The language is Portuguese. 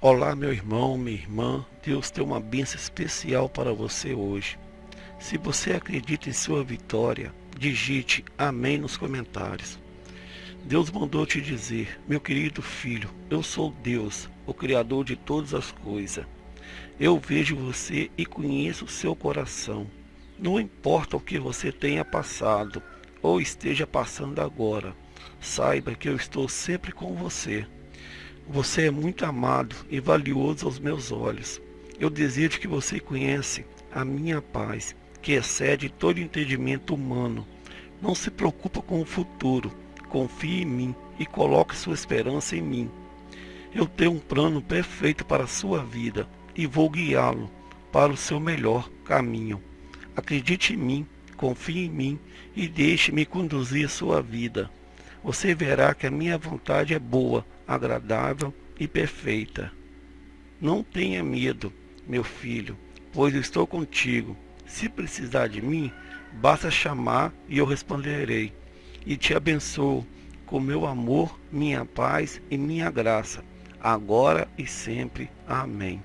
Olá, meu irmão, minha irmã. Deus tem uma bênção especial para você hoje. Se você acredita em sua vitória, digite amém nos comentários. Deus mandou te dizer, meu querido filho, eu sou Deus, o Criador de todas as coisas. Eu vejo você e conheço o seu coração. Não importa o que você tenha passado ou esteja passando agora, saiba que eu estou sempre com você. Você é muito amado e valioso aos meus olhos. Eu desejo que você conheça a minha paz, que excede todo entendimento humano. Não se preocupa com o futuro, confie em mim e coloque sua esperança em mim. Eu tenho um plano perfeito para a sua vida e vou guiá-lo para o seu melhor caminho. Acredite em mim, confie em mim e deixe-me conduzir sua vida. Você verá que a minha vontade é boa, agradável e perfeita. Não tenha medo, meu filho, pois estou contigo. Se precisar de mim, basta chamar e eu responderei. E te abençoo com meu amor, minha paz e minha graça, agora e sempre. Amém.